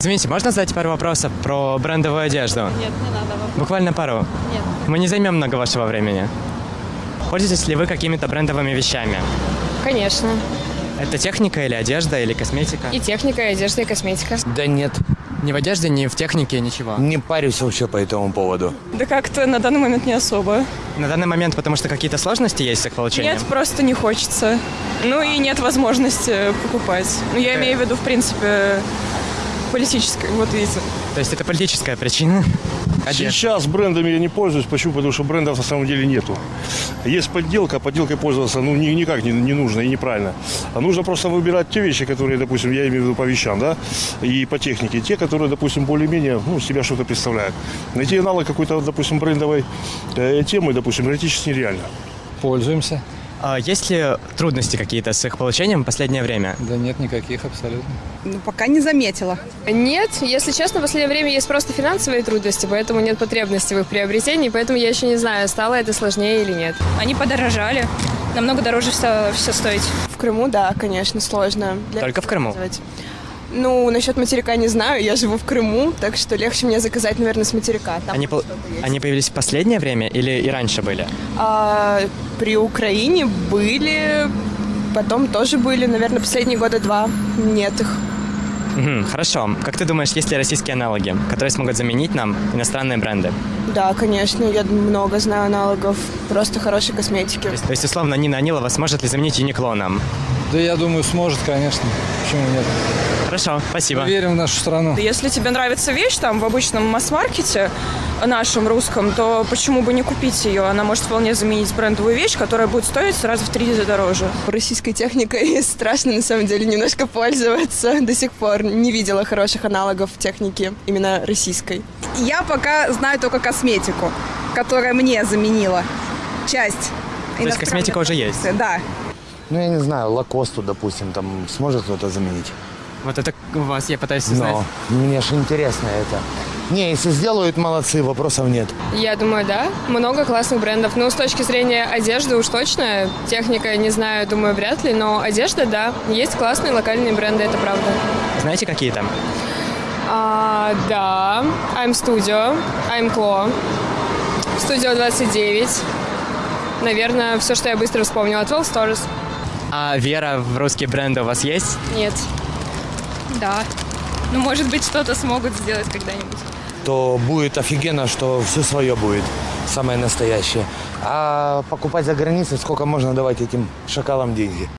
Извините, можно задать пару вопросов про брендовую одежду? Нет, не надо вам. Буквально пару. Нет. Мы не займем много вашего времени. Пользуетесь ли вы какими-то брендовыми вещами? Конечно. Это техника или одежда, или косметика? И техника, и одежда, и косметика. Да нет, Ни в одежде, ни в технике, ничего. не парюсь вообще по этому поводу. Да как-то на данный момент не особо. На данный момент, потому что какие-то сложности есть с их получением? Нет, просто не хочется. Ну и нет возможности покупать. Ну я имею в виду, в принципе, политической. Вот видите. То есть это политическая причина? Одежда. Сейчас брендами я не пользуюсь. Почему? Потому что брендов на самом деле нету. Есть подделка, подделкой пользоваться ну, ни- никак не, не нужно и неправильно. А нужно просто выбирать те вещи, которые, допустим, я имею в виду по вещам, да, и по технике. Те, которые, допустим, более-менее, ну, себя что-то представляют. Найти аналог какой-то, допустим, брендовой э, темы, допустим, практически нереально. Пользуемся. А есть ли трудности какие-то с их получением в последнее время? Да нет никаких абсолютно. Ну, пока не заметила. Нет, если честно, в последнее время есть просто финансовые трудности, поэтому нет потребности в их приобретении, поэтому я еще не знаю, стало это сложнее или нет. Они подорожали. Намного дороже все, все стоить. В Крыму, да, конечно, сложно. Для- Только в Крыму? Ну, насчет материка не знаю, я живу в Крыму, так что легче мне заказать, наверное, с материка. Там Они, есть. они появились в последнее время или и раньше были? А, при Украине были, потом тоже были, наверное, последние года два. Нет их. Хорошо. Как ты думаешь, есть ли российские аналоги, которые смогут заменить нам иностранные бренды? Да, конечно, я много знаю аналогов, просто хорошей косметики. То есть, то есть, условно, Нина Анилова сможет ли заменить Юникло нам? Да я думаю, сможет, конечно. Почему нет? Хорошо, спасибо. Мы верим в нашу страну. Если тебе нравится вещь там в обычном масс-маркете, нашем русском, то почему бы не купить ее? Она может вполне заменить брендовую вещь, которая будет стоить сразу в три раза дороже. Российской техникой страшно, на самом деле, немножко пользоваться. До сих пор не видела хороших аналогов техники именно российской. Я пока знаю только косметику, которая мне заменила часть. То есть косметика уже есть? Да. Ну, я не знаю, Лакосту, допустим, там сможет кто-то заменить. Вот это у вас я пытаюсь узнать. Но мне же интересно это. Не, если сделают, молодцы, вопросов нет. Я думаю, да. Много классных брендов. Ну, с точки зрения одежды уж точно. Техника, не знаю, думаю, вряд ли. Но одежда, да. Есть классные локальные бренды, это правда. Знаете, какие там? А, да. I'm Studio. I'm Clo. Studio 29. Наверное, все, что я быстро вспомнила. 12 Stores. А вера в русские бренды у вас есть? Нет. Да. Ну, может быть, что-то смогут сделать когда-нибудь. То будет офигенно, что все свое будет, самое настоящее. А покупать за границей, сколько можно давать этим шакалам деньги?